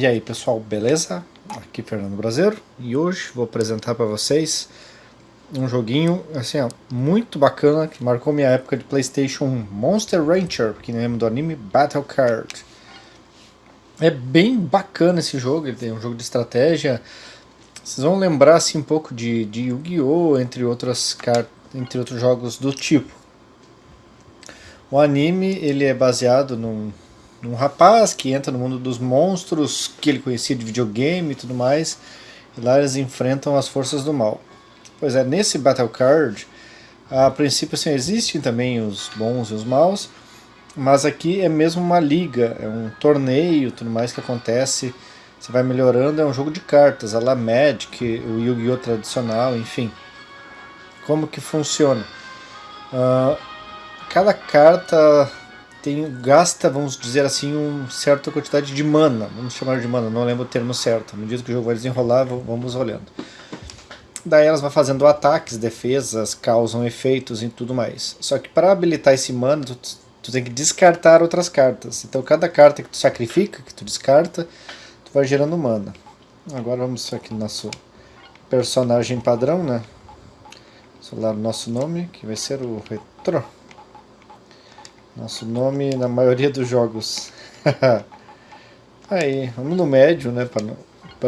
E aí pessoal, beleza? Aqui Fernando Brasileiro e hoje vou apresentar para vocês um joguinho assim ó, muito bacana que marcou minha época de Playstation Monster Rancher, que lembra do anime Battle Card. É bem bacana esse jogo, ele tem um jogo de estratégia, vocês vão lembrar assim um pouco de, de Yu-Gi-Oh! entre entre outros jogos do tipo. O anime ele é baseado num um rapaz que entra no mundo dos monstros que ele conhecia de videogame e tudo mais, e lá eles enfrentam as forças do mal. Pois é, nesse Battle Card, a princípio assim, existem também os bons e os maus, mas aqui é mesmo uma liga, é um torneio tudo mais que acontece, você vai melhorando, é um jogo de cartas, a la Magic, o Yu-Gi-Oh! tradicional, enfim. Como que funciona? Uh, cada carta tem, gasta, vamos dizer assim, uma certa quantidade de mana, vamos chamar de mana, não lembro o termo certo, no dia que o jogo vai desenrolar, vamos olhando. Daí elas vão fazendo ataques, defesas, causam efeitos e tudo mais. Só que para habilitar esse mana, tu, tu tem que descartar outras cartas. Então cada carta que tu sacrifica, que tu descarta, tu vai gerando mana. Agora vamos aqui no nosso personagem padrão, né? Solar o nosso nome, que vai ser o Retro. Nosso nome na maioria dos jogos. Aí, vamos no médio, né? Para não,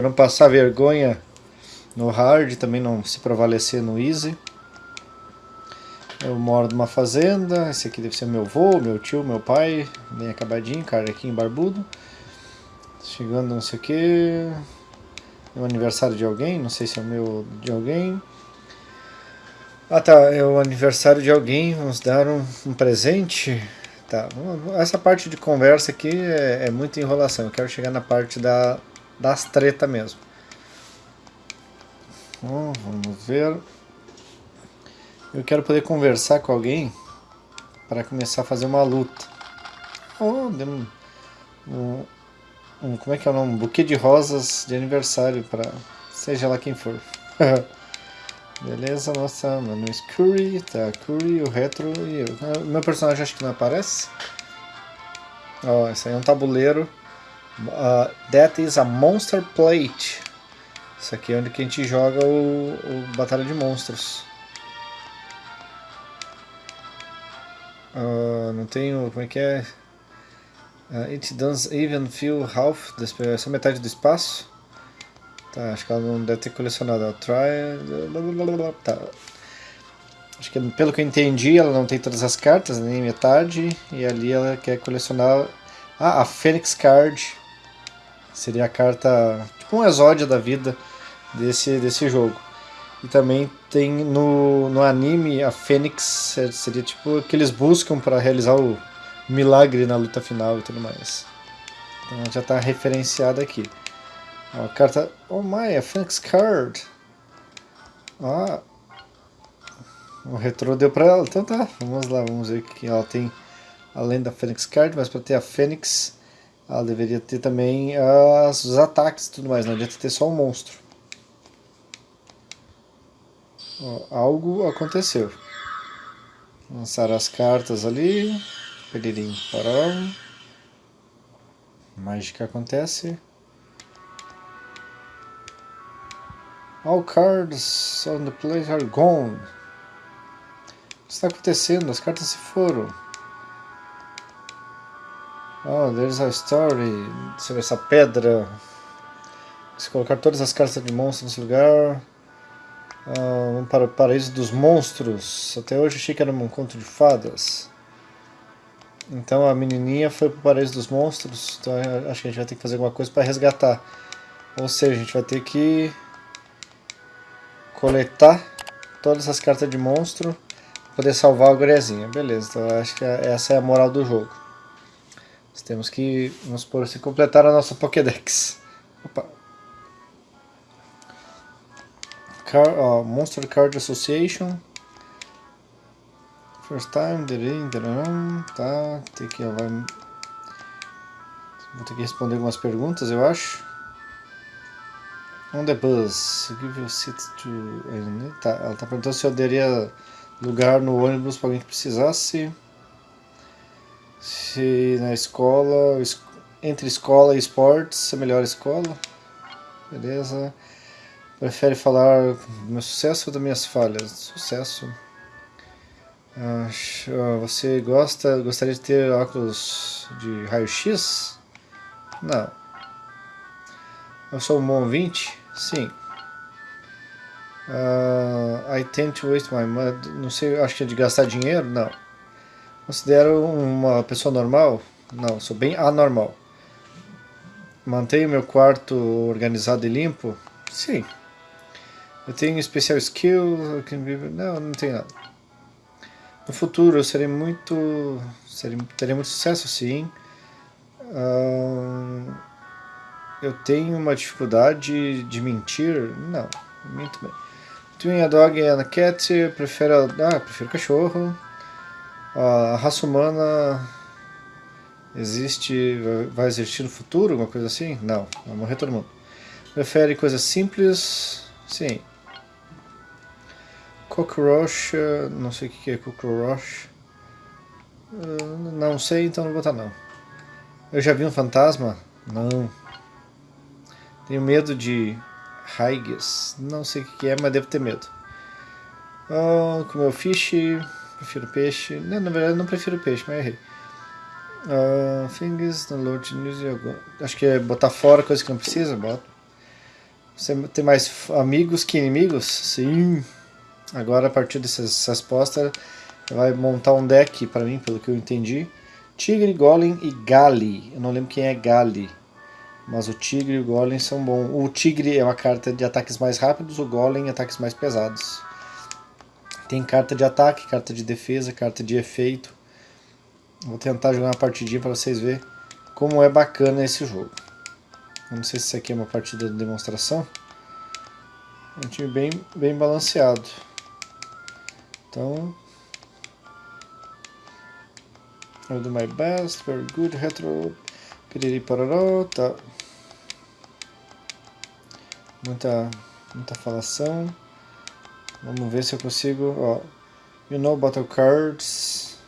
não passar vergonha no hard, também não se prevalecer no easy. Eu moro numa fazenda, esse aqui deve ser meu avô, meu tio, meu pai, bem acabadinho, carequinho, barbudo. Chegando não sei o que. É o aniversário de alguém, não sei se é o meu de alguém. Ah tá, é o aniversário de alguém, vamos dar um, um presente. Tá, essa parte de conversa aqui é, é muita enrolação, eu quero chegar na parte da, das treta mesmo. Bom, vamos ver. Eu quero poder conversar com alguém para começar a fazer uma luta. Oh, um, um, um, como é que é o nome? Um buquê de rosas de aniversário para seja lá quem for. Beleza, nossa, meu nome é Curry, tá, Curry, o Retro e eu. Ah, meu personagem acho que não aparece. Ó, oh, esse aí é um tabuleiro. Uh, that is a Monster Plate. Isso aqui é onde que a gente joga o, o Batalha de Monstros. Uh, não tenho, como é que é? Uh, it does even feel half, essa metade do espaço. Tá, acho que ela não deve ter colecionado. Ela try. Tá. Acho que pelo que eu entendi, ela não tem todas as cartas, nem metade. E ali ela quer colecionar. Ah, a Phoenix Card. Seria a carta. Tipo um exódio da vida desse, desse jogo. E também tem no, no anime a Fênix seria tipo que eles buscam para realizar o milagre na luta final e tudo mais. Então já está referenciada aqui. A carta... Oh my, a Phoenix Card. Ah. O retrô deu pra ela. Então tá, vamos lá, vamos ver o que ela tem além da Phoenix Card, mas para ter a Fênix, ela deveria ter também as, os ataques e tudo mais, não adianta ter só um monstro. algo aconteceu. Lançar as cartas ali. Pedirim, parou. Mágica acontece. All cards on the plate are gone. O que está acontecendo? As cartas se foram. Oh, there's a story. Sobre essa pedra. Se colocar todas as cartas de monstro nesse lugar. Uh, vamos para o paraíso dos monstros. Até hoje achei que era um conto de fadas. Então a menininha foi para o paraíso dos monstros. Então acho que a gente vai ter que fazer alguma coisa para resgatar. Ou seja, a gente vai ter que coletar todas as cartas de monstro para poder salvar a guriazinha. Beleza, então acho que essa é a moral do jogo. Nós temos que, vamos por assim, completar a nossa Pokédex. Opa. Car, Monster Card Association. First time, tá, tem que, vou ter que responder algumas perguntas, eu acho. On the bus, give your seat to... Tá, ela está perguntando se eu daria lugar no ônibus para alguém que precisasse. Se na escola entre escola e esportes, a melhor escola. Beleza. Prefere falar do meu sucesso ou das minhas falhas? Sucesso. Ah, você gosta, gostaria de ter óculos de raio-x? Não. Eu sou um bom 20? Sim. Uh, I tend to waste my money. Não sei, acho que é de gastar dinheiro? Não. Considero uma pessoa normal? Não, sou bem anormal. Mantenho meu quarto organizado e limpo? Sim. Eu tenho especial skill? Não, não tenho nada. No futuro eu serei muito... Serei, terei muito sucesso, sim. Uh, eu tenho uma dificuldade de mentir? Não, minto bem. Between a dog and a cat, prefiro... Ah, prefiro cachorro. A raça humana existe, vai existir no futuro, alguma coisa assim? Não, vai morrer todo mundo. Prefere coisas simples? Sim. Cockroach, não sei o que é cockroach. Não sei, então não vou botar não. Eu já vi um fantasma? Não. Tenho medo de Haigis. Não sei o que é, mas devo ter medo. Oh, comeu fish. Prefiro peixe. Não, na verdade não prefiro peixe, mas errei. Uh, things, download news e Acho que é botar fora coisa que não precisa, bota. Você tem mais amigos que inimigos? Sim. Agora, a partir dessas respostas, vai montar um deck para mim, pelo que eu entendi. Tigre, Golem e Gali. Eu não lembro quem é Gali. Mas o Tigre e o Golem são bons. O Tigre é uma carta de ataques mais rápidos, o Golem ataques mais pesados. Tem carta de ataque, carta de defesa, carta de efeito. Vou tentar jogar uma partidinha para vocês verem como é bacana esse jogo. Não sei se isso aqui é uma partida de demonstração. É um time bem, bem balanceado. Então... I'll do my best, very good, retro... Piriri pororó, tá. Muita, muita falação. Vamos ver se eu consigo, ó. You know battle cards.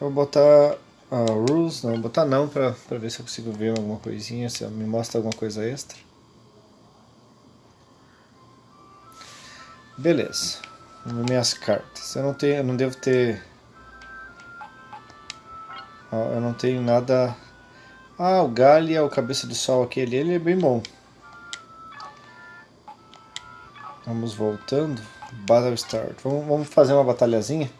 Vou botar uh, rules, não, vou botar não pra, pra ver se eu consigo ver alguma coisinha, se me mostra alguma coisa extra. Beleza. Minhas cartas. Eu não tenho, eu não devo ter... eu não tenho nada... Ah, o Galia, o Cabeça de Sol aquele, ele é bem bom. Vamos voltando. Battle Start. Vamos, vamos fazer uma batalhazinha.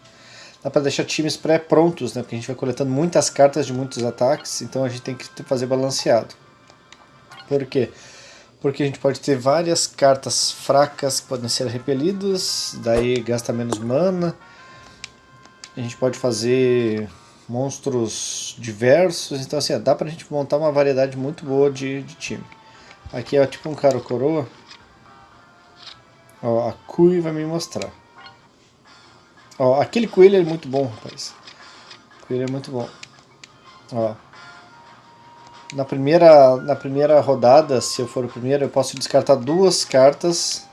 Dá para deixar times pré-prontos, né? Porque a gente vai coletando muitas cartas de muitos ataques, então a gente tem que fazer balanceado. Por quê? porque a gente pode ter várias cartas fracas que podem ser repelidas, daí gasta menos mana. A gente pode fazer monstros diversos, então assim, dá pra gente montar uma variedade muito boa de, de time. Aqui é tipo um cara coroa. Ó, a Kui vai me mostrar. Ó, aquele coelho é muito bom, rapaz. Coelho é muito bom. Ó, na primeira, na primeira rodada, se eu for o primeiro, eu posso descartar duas cartas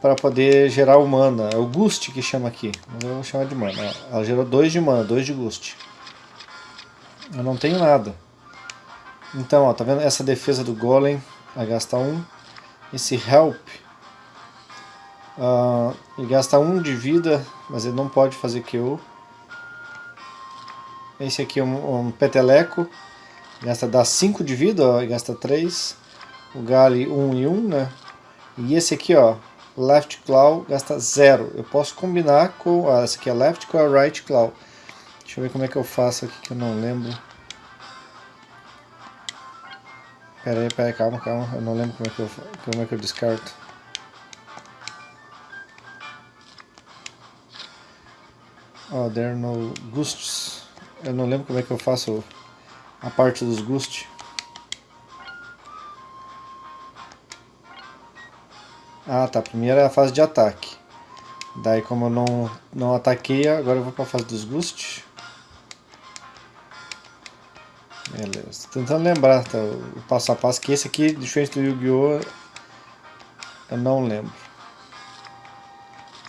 para poder gerar o mana. É o Gust que chama aqui, eu vou chamar de mana. Ela gerou dois de mana, dois de Gust. Eu não tenho nada. Então, ó, tá vendo essa defesa do Golem? Vai gastar um. Esse Help. Uh, ele gasta um de vida, mas ele não pode fazer kill. Esse aqui é um, um Peteleco. Gasta dá 5 de vida, ó, e gasta 3. O Gali 1 um e 1, um, né? E esse aqui, ó, Left Claw gasta 0. Eu posso combinar com... Ah, esse aqui é Left com a Right Claw. Deixa eu ver como é que eu faço aqui que eu não lembro. Pera aí, pera aí, calma, calma. Eu não lembro como é que eu, como é que eu descarto. Oh, there are no ghosts. Eu não lembro como é que eu faço a parte dos Gust. Ah tá, primeiro é a fase de ataque. Daí como eu não, não ataquei, agora eu vou para a fase dos Gust. Beleza, tentando lembrar tá, o passo a passo, que esse aqui, diferente do Yu-Gi-Oh! Eu não lembro.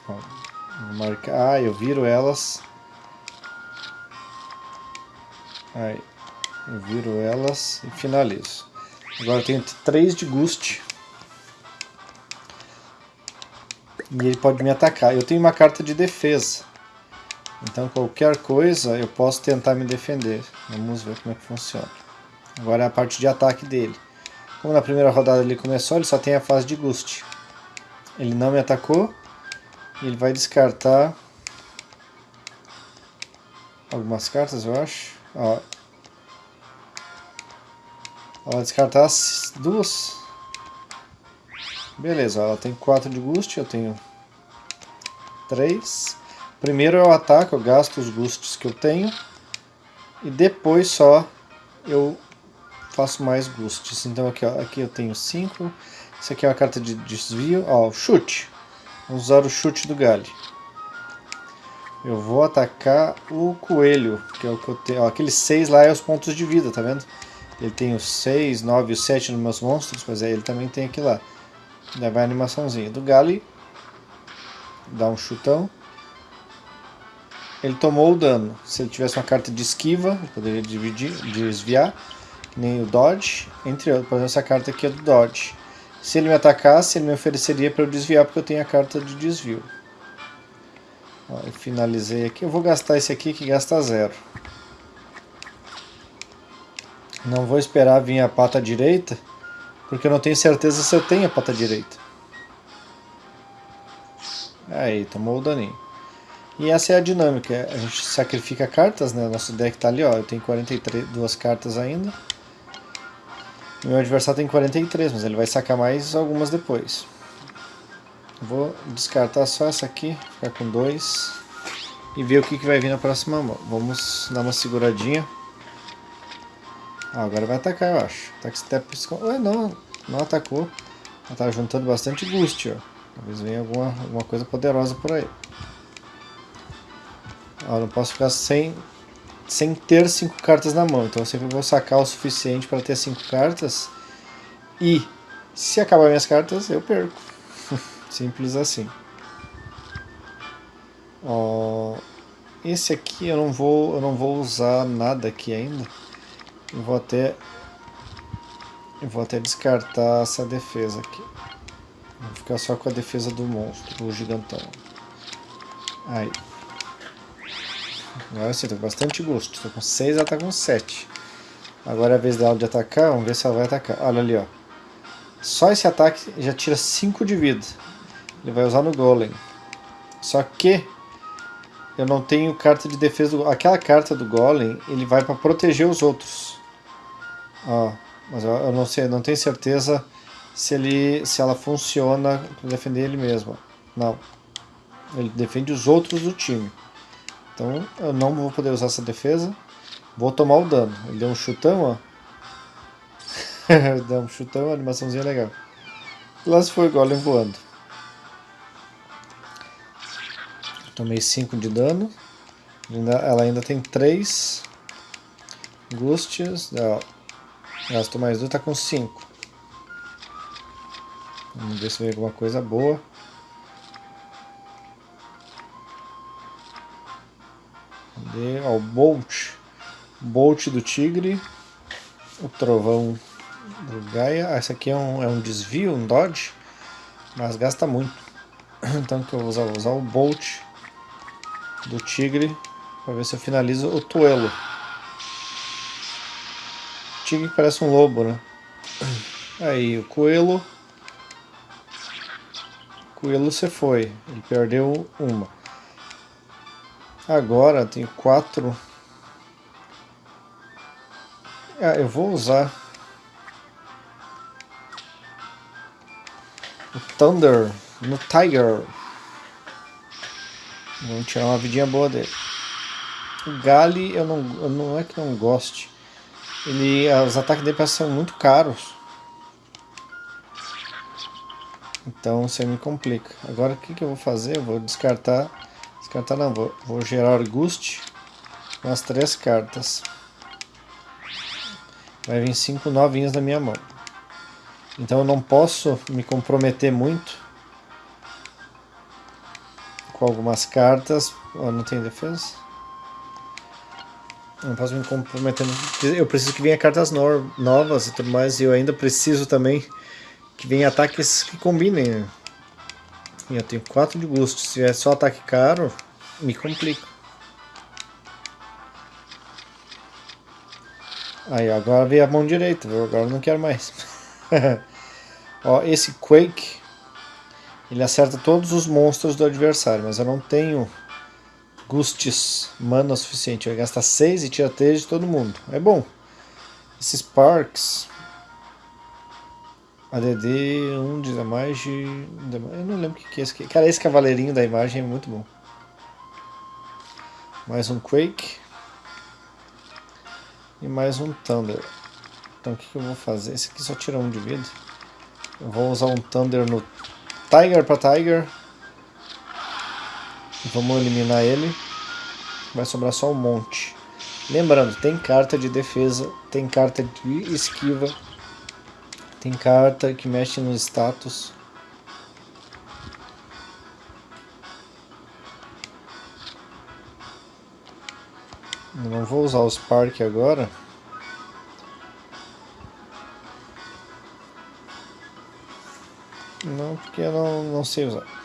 Ó, marcar, ah, eu viro elas. Aí. Eu viro elas e finalizo. Agora eu tenho 3 de Gust. E ele pode me atacar. Eu tenho uma carta de defesa. Então qualquer coisa eu posso tentar me defender. Vamos ver como é que funciona. Agora é a parte de ataque dele. Como na primeira rodada ele começou, ele só tem a fase de Gust. Ele não me atacou. Ele vai descartar algumas cartas, eu acho. Ó. Vai descartar as duas. Beleza, ela tem 4 de Gust, eu tenho 3. Primeiro eu ataco, eu gasto os Gusts que eu tenho. E depois só eu faço mais Gusts. Então aqui, ó, aqui eu tenho 5. Isso aqui é uma carta de desvio. Ó, chute. Vamos usar o chute do Gali. Eu vou atacar o coelho, que é o que eu tenho. Ó, aqueles 6 lá é os pontos de vida, tá vendo? Ele tem os 6, 9 e os 7 nos meus monstros, mas aí ele também tem aqui lá. Daí vai a animaçãozinha do Gali. Dá um chutão. Ele tomou o dano. Se ele tivesse uma carta de esquiva, ele poderia dividir, desviar. Nem o Dodge. Entre outros, por exemplo, essa carta aqui é do Dodge. Se ele me atacasse, ele me ofereceria para eu desviar, porque eu tenho a carta de desvio. Ó, eu finalizei aqui. Eu vou gastar esse aqui que gasta zero. Não vou esperar vir a pata direita, porque eu não tenho certeza se eu tenho a pata direita. Aí, tomou o daninho. E essa é a dinâmica, a gente sacrifica cartas, né? Nosso deck tá ali, ó, eu tenho 42 cartas ainda. Meu adversário tem 43, mas ele vai sacar mais algumas depois. Vou descartar só essa aqui, ficar com dois. E ver o que, que vai vir na próxima mão. Vamos dar uma seguradinha. Ah, agora vai atacar, eu acho. Attack Step... Ué, não, não atacou. Ela tá juntando bastante boost, ó. Talvez venha alguma, alguma coisa poderosa por aí. Ó, não posso ficar sem, sem ter cinco cartas na mão. Então eu sempre vou sacar o suficiente para ter cinco cartas. E se acabar minhas cartas, eu perco. Simples assim. Ó, esse aqui eu não vou eu não vou usar nada aqui ainda. Eu vou até eu vou até descartar essa defesa aqui. Vou ficar só com a defesa do monstro, do gigantão. Aí. Agora sim, tô com bastante gosto. Tô com 6, ela tá com 7. Agora é a vez dela de atacar, vamos ver se ela vai atacar. Olha ali, ó. Só esse ataque já tira 5 de vida. Ele vai usar no Golem. Só que eu não tenho carta de defesa. Do... Aquela carta do Golem, ele vai para proteger os outros. Ó, mas eu não sei, não tenho certeza se, ele, se ela funciona para defender ele mesmo. Não. Ele defende os outros do time. Então eu não vou poder usar essa defesa. Vou tomar o dano. Ele deu um chutão, ó. deu um chutão, animaçãozinha legal. Lá se foi o Golem voando. Tomei 5 de dano. Ela ainda tem 3 Gustias. Gastou mais 2, tá com 5. Vamos ver se vem alguma coisa boa. Cadê? Ó, o Bolt. Bolt do Tigre. O Trovão do Gaia. Ah, esse aqui é um, é um desvio, um dodge. Mas gasta muito. Então que eu vou usar, vou usar o Bolt do tigre para ver se eu finalizo o tuelo. Tigre parece um lobo, né? Aí, o coelho. Coelho você foi. Ele perdeu uma. Agora tem quatro. Ah, eu vou usar o Thunder no Tiger. Vamos tirar uma vidinha boa dele. O Gali, eu não, eu não é que não goste. Ele, os ataques dele são muito caros. Então você me complica. Agora o que, que eu vou fazer? Eu vou descartar. Descartar não, vou, vou gerar Gust com as três cartas. Vai vir cinco novinhas na minha mão. Então eu não posso me comprometer muito com algumas cartas. Oh, não tem defesa? Não posso me comprometer. Eu preciso que venha cartas no novas e tudo mais. E eu ainda preciso também que venha ataques que combinem. Eu tenho 4 de gosto. Se é só ataque caro, me complica. Aí, agora veio a mão direita, viu? agora não quero mais. Ó, esse Quake, ele acerta todos os monstros do adversário, mas eu não tenho Gustes mana suficiente. Vai gastar 6 e tira 3 de todo mundo. É bom. Esses Sparks, ADD 1 de damage. Eu não lembro o que é esse. Cara, esse cavaleirinho da imagem é muito bom. Mais um Quake. E mais um Thunder. Então o que, que eu vou fazer? Esse aqui só tira um de vida. Eu vou usar um Thunder no Tiger para Tiger. Vamos eliminar ele. Vai sobrar só um monte. Lembrando, tem carta de defesa, tem carta de esquiva, tem carta que mexe no status. Não vou usar o Spark agora. Não, porque eu não, não sei usar.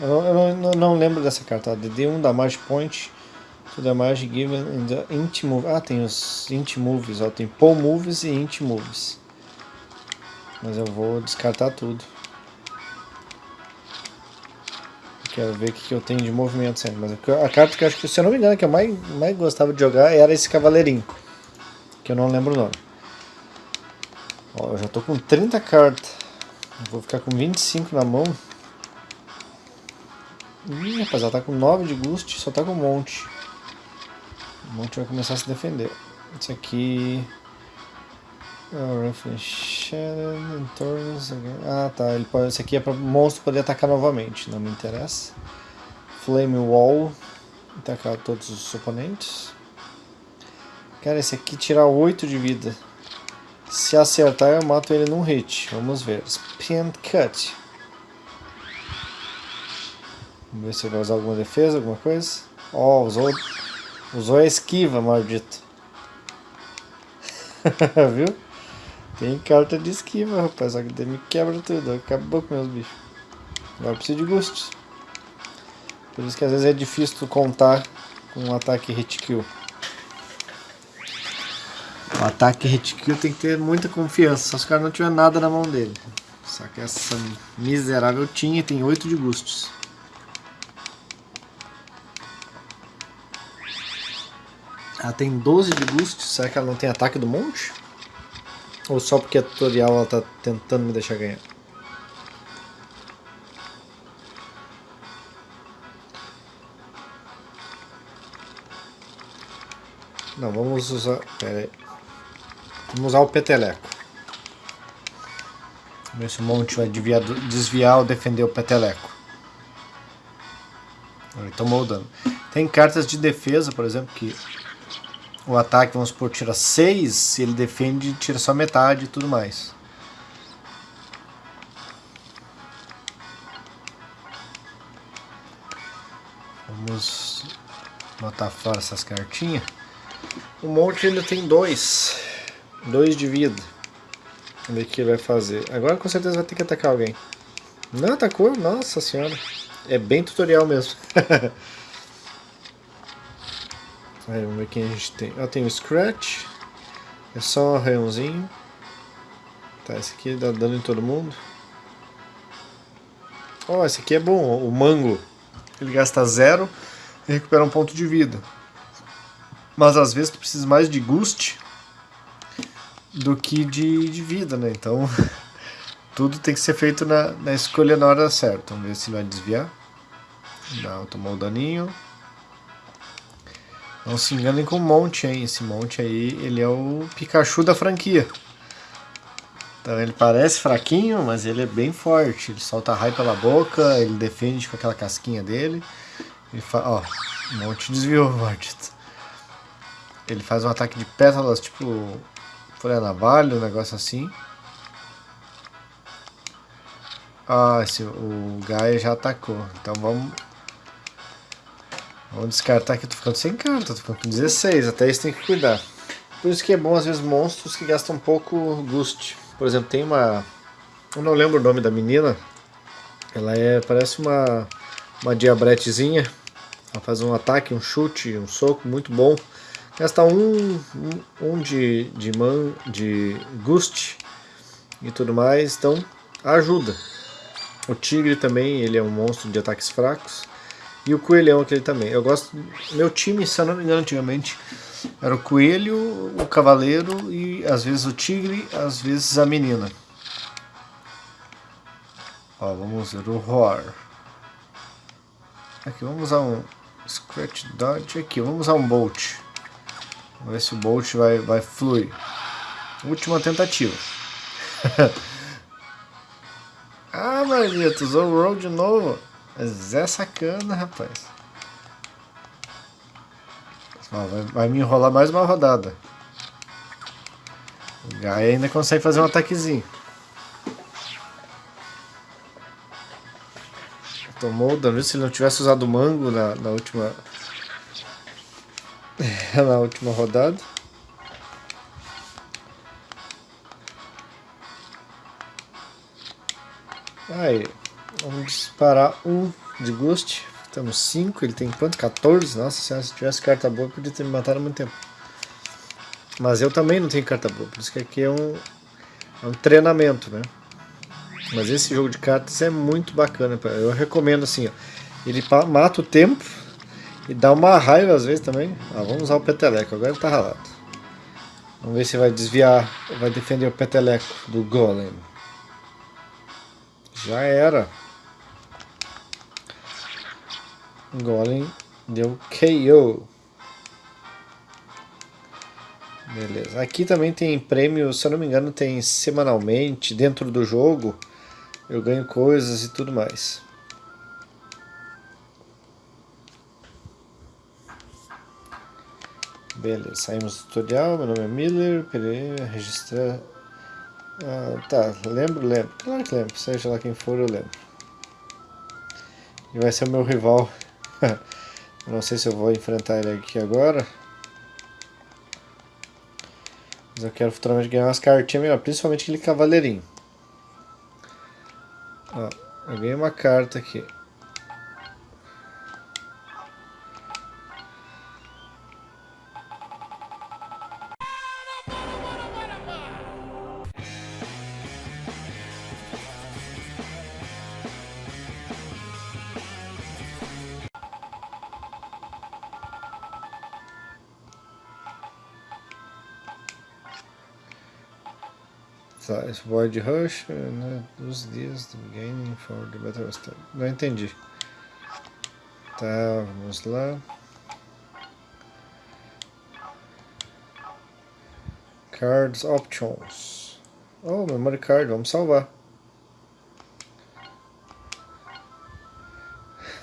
Eu, eu não, não, lembro dessa carta. DD1 da Magic Point. To damage given in the int move. Ah, tem os int moves. Ó, tem pull moves e int moves. Mas eu vou descartar tudo. Quero ver o que eu tenho de movimento sempre. Mas a carta que eu acho que, se eu não me engano, que eu mais, mais gostava de jogar era esse cavaleirinho. Que eu não lembro o nome. Ó, eu já tô com 30 cartas. Vou ficar com 25 na mão. Ih, rapaz, ela tá com 9 de gust, só tá com um monte. O monte vai começar a se defender. Esse aqui... Ah, tá. Ele pode, esse aqui é para o monstro poder atacar novamente. Não me interessa. Flame Wall. Atacar todos os oponentes. Cara, esse aqui tira 8 de vida. Se acertar, eu mato ele num hit. Vamos ver. Spin Cut. Vamos ver se ele vai usar alguma defesa, alguma coisa. Ó, oh, usou, usou a esquiva, maldito. Viu? Tem carta de esquiva, rapaz. Só que me quebra tudo. Acabou com meus bichos. Agora preciso de gostos. Por isso que às vezes é difícil tu contar com um ataque hit kill. O ataque hit kill tem que ter muita confiança. Se os caras não tiver nada na mão dele. Só que essa miserável tinha e tem 8 de gustos. Ela tem 12 de gustos. Será que ela não tem ataque do monte? Ou só porque é tutorial ela tá tentando me deixar ganhar? Não, vamos usar... Pera aí. Vamos usar o peteleco. Vamos ver se o monte vai desviar, desviar ou defender o peteleco. Ele tomou o dano. Tem cartas de defesa, por exemplo, que o ataque, vamos supor, tira 6, se ele defende, tira só metade e tudo mais. Vamos botar fora essas cartinhas. O monte ainda tem dois. Dois de vida. Vamos ver o que ele vai fazer. Agora com certeza vai ter que atacar alguém. Não atacou? Nossa senhora. É bem tutorial mesmo. Aí, vamos ver quem a gente tem. Ah, tem o Scratch. É só um arranhãozinho. Tá, esse aqui dá dano em todo mundo. Ó, oh, esse aqui é bom, o Mango. Ele gasta zero e recupera um ponto de vida. Mas às vezes tu precisa mais de Gust do que de, de vida, né? Então tudo tem que ser feito na, na escolha na hora certa. Vamos ver se vai desviar. Não, tomou o daninho. Não se enganem com o Monte, hein? Esse Monte aí, ele é o Pikachu da franquia. Então ele parece fraquinho, mas ele é bem forte. Ele solta raio pela boca, ele defende com aquela casquinha dele. Ele fa... Ó, o Monte desviou, maldito. Ele faz um ataque de pétalas, tipo folha navalha, um negócio assim. Ah, esse, o Gaia já atacou. Então vamos Vamos descartar aqui, tô ficando sem carta, tô ficando com 16, até isso tem que cuidar. Por isso que é bom, às vezes, monstros que gastam pouco Gust. Por exemplo, tem uma... Eu não lembro o nome da menina. Ela é, parece uma, uma diabretezinha. Ela faz um ataque, um chute, um soco muito bom. Gasta um, um, um de, de, man, de Gust e tudo mais, então ajuda. O tigre também, ele é um monstro de ataques fracos. E o coelhão aquele também. Eu gosto. Meu time, se eu não me engano, antigamente era o coelho, o cavaleiro e às vezes o tigre, às vezes a menina. Ó, vamos ver o Roar. Aqui, vamos usar um Scratch Dodge aqui, vamos usar um Bolt. Vamos ver se o Bolt vai, vai fluir. Última tentativa. ah, Marlito, usou o Roll de novo. Mas é sacana, rapaz. Vai, vai, me enrolar mais uma rodada. O Gaia ainda consegue fazer um ataquezinho. Tomou o dano. Se ele não tivesse usado o mango na, na última... na última rodada. Aí, vamos disparar um de Ghost. Temos 5, ele tem quanto? 14? Nossa senhora, se tivesse carta boa, podia ter me matado há muito tempo. Mas eu também não tenho carta boa, por isso que aqui é um, é um treinamento, né? Mas esse jogo de cartas é muito bacana, eu recomendo assim, ó. Ele mata o tempo e dá uma raiva às vezes também. Ah, vamos usar o peteleco, agora ele tá ralado. Vamos ver se vai desviar, vai defender o peteleco do golem. Já era. Golem deu KO. Beleza. Aqui também tem prêmio, se eu não me engano, tem semanalmente dentro do jogo. Eu ganho coisas e tudo mais. Beleza, saímos do tutorial. Meu nome é Miller. Pereira, registrar. Ah, tá, lembro, lembro. Claro que lembro. Seja lá quem for, eu lembro. E vai ser o meu rival não sei se eu vou enfrentar ele aqui agora. Mas eu quero futuramente ganhar umas cartinhas melhor, principalmente aquele cavaleirinho. Ó, eu ganhei uma carta aqui. Void Rush, né, dos dias do Gaining for the Battle Start. Não entendi. Tá, vamos lá. Cards Options. Oh, Memory Card, vamos salvar.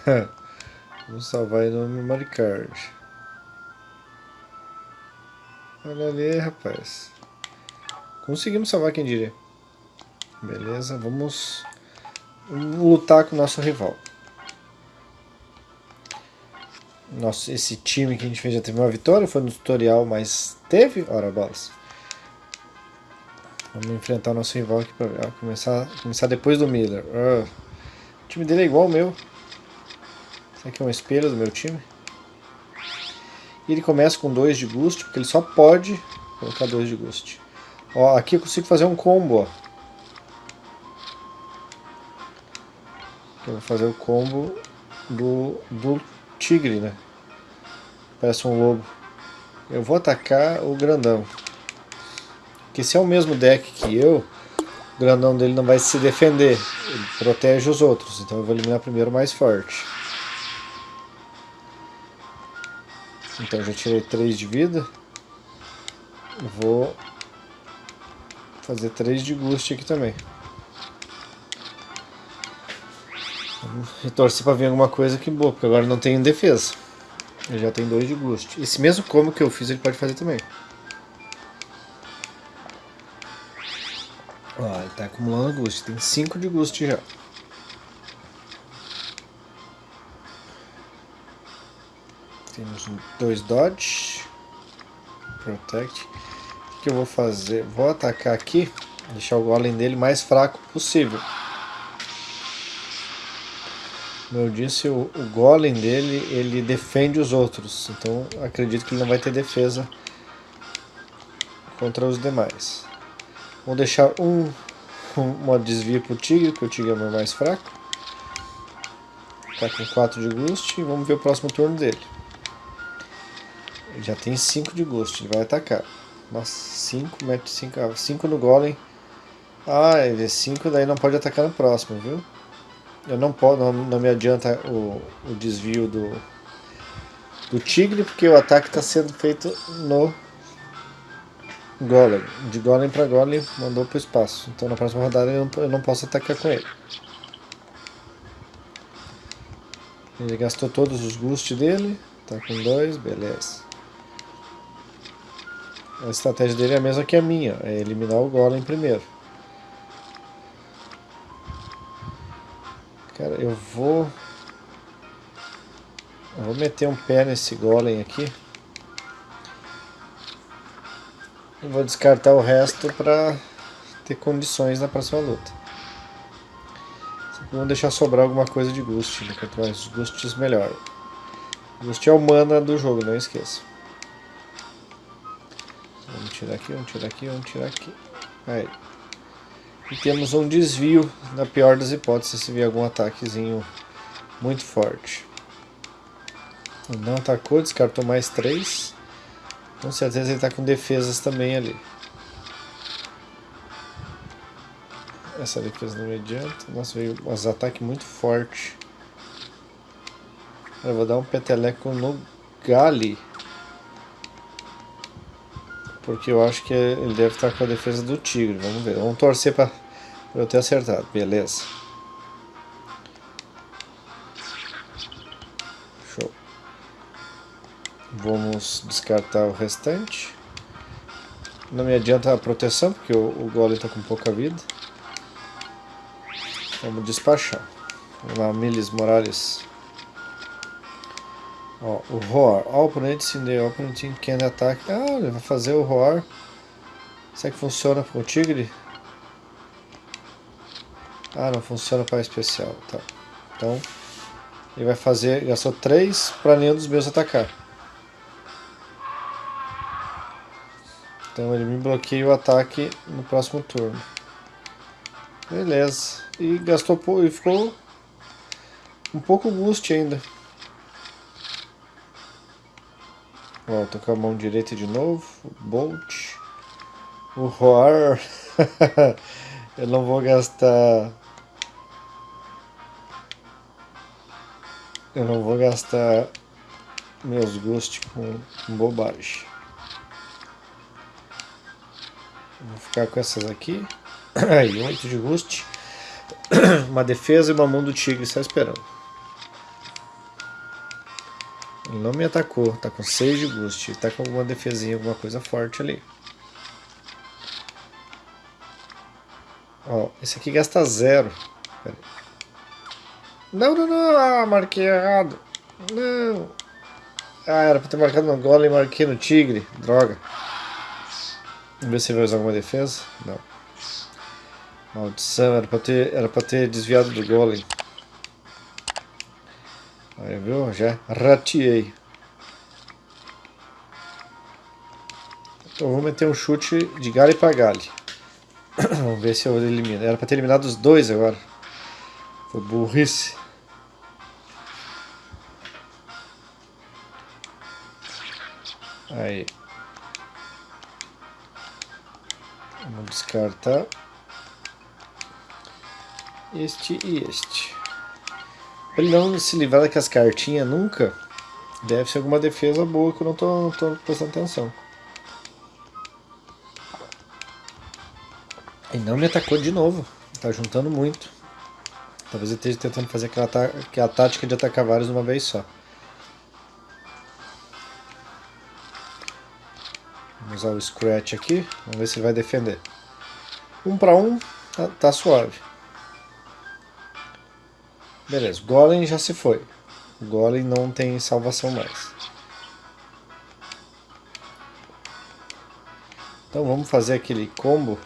vamos salvar aí no Memory Card. Olha ali, rapaz. Conseguimos salvar quem diria. Beleza, vamos lutar com o nosso rival. Nosso, esse time que a gente fez já teve uma vitória, foi no tutorial, mas teve? Ora, bolas. Vamos enfrentar o nosso rival aqui para começar, começar depois do Miller. Uh, o time dele é igual ao meu. Será que é um espelho do meu time? E ele começa com 2 de Ghost, porque ele só pode colocar 2 de Ghost. Ó, aqui eu consigo fazer um combo, ó. Eu vou fazer o combo do, do tigre, né? Parece um lobo. Eu vou atacar o grandão. Porque se é o mesmo deck que eu, o grandão dele não vai se defender. Ele protege os outros. Então eu vou eliminar primeiro o mais forte. Então já tirei 3 de vida. Vou fazer 3 de Ghost aqui também. E torcer pra vir alguma coisa que boa, porque agora não tem defesa. Ele já tem 2 de Ghost. Esse mesmo como que eu fiz ele pode fazer também. Ó, ele tá acumulando Ghost. Tem 5 de Ghost já. Temos dois dodge. Protect. Que eu vou fazer? Vou atacar aqui. Deixar o golem dele mais fraco possível. Como eu disse, o, o golem dele, ele defende os outros. Então acredito que ele não vai ter defesa contra os demais. Vou deixar um, um uma desvio para o tigre, porque o tigre é o meu mais fraco. Tá com 4 de ghost e vamos ver o próximo turno dele. Ele já tem 5 de ghost, ele vai atacar. Nossa, 5, mete 5, 5 no golem. Ah, ele é 5, daí não pode atacar no próximo, viu? Eu não posso, não, não me adianta o, o desvio do, do tigre, porque o ataque está sendo feito no golem. De golem para golem, mandou para o espaço. Então na próxima rodada eu não, eu não posso atacar com ele. Ele gastou todos os boosts dele. Tá com dois, beleza. A estratégia dele é a mesma que a minha, é eliminar o golem primeiro. Cara, eu vou... Eu vou meter um pé nesse golem aqui. E vou descartar o resto para ter condições na próxima luta. Vamos deixar sobrar alguma coisa de Ghost, né? quanto mais Ghosts melhor. Ghost é o mana do jogo, não esqueça. Vamos tirar aqui, vamos tirar aqui, vamos tirar aqui. Aí. E temos um desvio, na pior das hipóteses, se vier algum ataquezinho muito forte. Não atacou, descartou mais 3. Com certeza ele está com defesas também ali. Essa defesa não me adianta. Nossa, veio um ataque muito forte. Eu vou dar um peteleco no Gali. Porque eu acho que ele deve estar com a defesa do Tigre. Vamos ver. Vamos torcer para eu ter acertado. Beleza. Show. Vamos descartar o restante. Não me adianta a proteção, porque o, o golem está com pouca vida. Vamos despachar. Vamos lá, Miles Morales. Ó, o Roar. All opponents in the opponent can attack. Ah, ele vai fazer o Roar. Será que funciona com o Tigre? Ah, não funciona para especial. Tá. Então, ele vai fazer... Gastou 3 para nenhum dos meus atacar. Então ele me bloqueia o ataque no próximo turno. Beleza. E gastou e ficou um pouco boost ainda. Ó, tô com a mão direita de novo. Bolt. O Roar. Eu não vou gastar... Eu não vou gastar meus ghosts com, bobagem. Vou ficar com essas aqui. Aí, 8 de Rust. Uma defesa e uma mão do tigre só esperando. Não me atacou, tá com 6 de. Ele tá com alguma defesinha, alguma coisa forte ali. Ó, esse aqui gasta 0. Não, não, não, ah, marquei errado. Não. Ah, era pra ter marcado no golem e marquei no tigre. Droga. Vamos ver se vai usar alguma defesa. Não. Maldição, era pra ter, era pra ter desviado do golem. Aí, viu? Já rateei. Então vou meter um chute de galho para galho. Vamos ver se eu elimino. Era para ter eliminado os dois agora. Foi burrice. Aí. Vamos descartar este e este. Pra ele não se livrar daquelas cartinhas nunca, deve ser alguma defesa boa que eu não tô, não tô prestando atenção. E não me atacou de novo. Tá juntando muito. Talvez ele esteja tentando fazer aquela, aquela tática de atacar vários de uma vez só. Vamos usar o Scratch aqui. Vamos ver se ele vai defender. Um para um, tá, tá suave. Beleza, Golem já se foi. Golem não tem salvação mais. Então vamos fazer aquele combo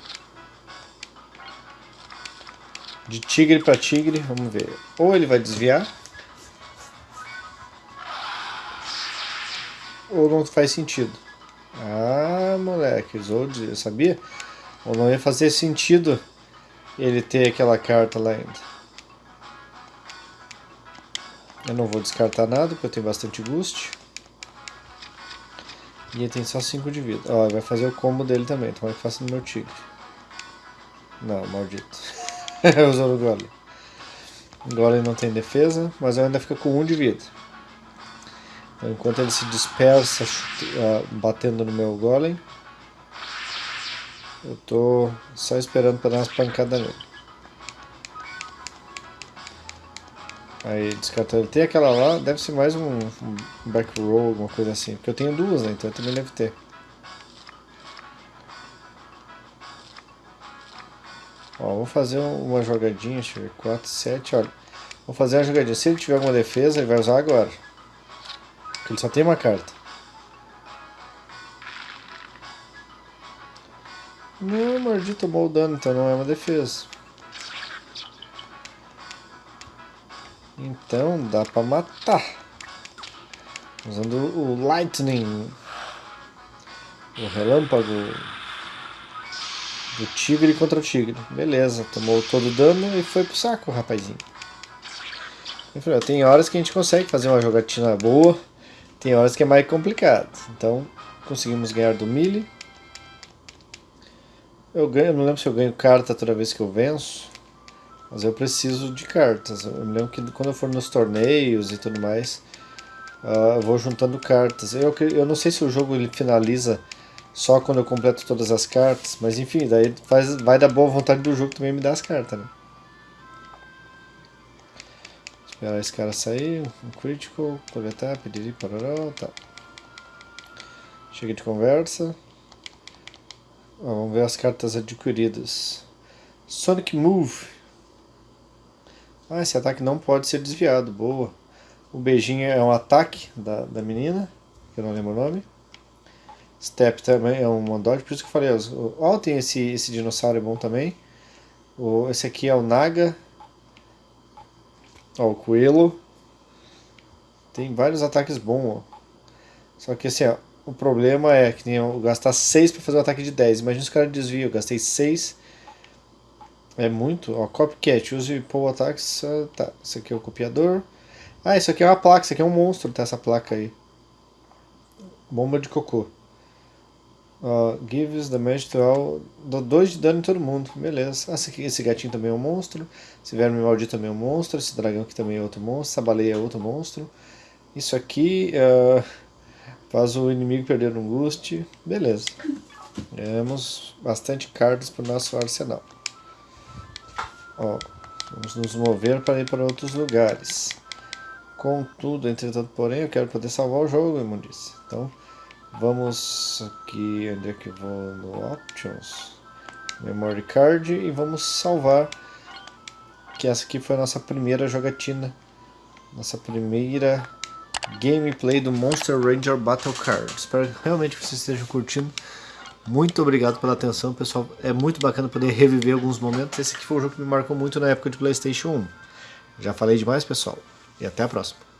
de tigre para tigre, vamos ver. Ou ele vai desviar, ou não faz sentido. Ah, moleque, eu sabia? Ou não ia fazer sentido ele ter aquela carta lá ainda. Eu não vou descartar nada, porque eu tenho bastante boost. E ele tem só 5 de vida. Ó, vai fazer o combo dele também, tomara que faça no meu tigre. Não, maldito. Usou o golem. Golem não tem defesa, mas ainda fica com 1 um de vida. Então, enquanto ele se dispersa uh, batendo no meu golem, eu tô só esperando para dar umas pancadas nele. Aí descartou. Ele tem aquela lá, deve ser mais um, um back roll, alguma coisa assim. Porque eu tenho duas, né? Então eu também deve ter. Ó, vou fazer uma jogadinha, deixa eu ver, 4, 7, olha. Vou fazer uma jogadinha. Se ele tiver alguma defesa, ele vai usar agora. Porque ele só tem uma carta. Não, Mordi tomou o dano, então não é uma defesa. Então dá pra matar. Usando o Lightning. O relâmpago. Do tigre contra o tigre. Beleza, tomou todo o dano e foi pro saco, rapazinho. Tem horas que a gente consegue fazer uma jogatina boa. Tem horas que é mais complicado. Então conseguimos ganhar do Melee. Eu ganho, não lembro se eu ganho carta toda vez que eu venço. Mas eu preciso de cartas. Eu me lembro que quando eu for nos torneios e tudo mais, uh, eu vou juntando cartas. Eu, eu não sei se o jogo ele finaliza só quando eu completo todas as cartas, mas enfim, daí faz, vai da boa vontade do jogo também me dar as cartas, né? Esperar esse cara sair, um critical, coletar, pedir, parará, tá. Chega de conversa. vamos ver as cartas adquiridas. Sonic Move. Ah, esse ataque não pode ser desviado, boa. O beijinho é um ataque da, da menina, que eu não lembro o nome. Step também é um Mondod, por isso que eu falei, ó, oh, tem esse, esse dinossauro é bom também. O, esse aqui é o Naga. Ó, o Coelho. Tem vários ataques bons, ó. Só que assim, ó, o problema é que eu gastar 6 para fazer um ataque de 10. Imagina se o cara desvia, eu gastei 6 é muito, ó, copycat, use pull attacks, tá, isso aqui é o copiador. Ah, isso aqui é uma placa, isso aqui é um monstro, tá, essa placa aí. Bomba de cocô. Uh, gives damage to all, dou 2 de dano em todo mundo, beleza. Ah, esse, aqui, esse gatinho também é um monstro, esse verme maldito também é um monstro, esse dragão aqui também é outro monstro, essa baleia é outro monstro. Isso aqui uh, faz o inimigo perder um boost, beleza. Temos bastante cartas para o nosso arsenal. Ó, vamos nos mover para ir para outros lugares. Contudo, entretanto, porém, eu quero poder salvar o jogo, imundice. Então, vamos aqui, onde é que eu vou? No Options. Memory Card e vamos salvar. Que essa aqui foi a nossa primeira jogatina. Nossa primeira gameplay do Monster Ranger Battle Card. Espero realmente que vocês estejam curtindo. Muito obrigado pela atenção, pessoal. É muito bacana poder reviver alguns momentos. Esse aqui foi um jogo que me marcou muito na época de Playstation 1. Já falei demais, pessoal. E até a próxima.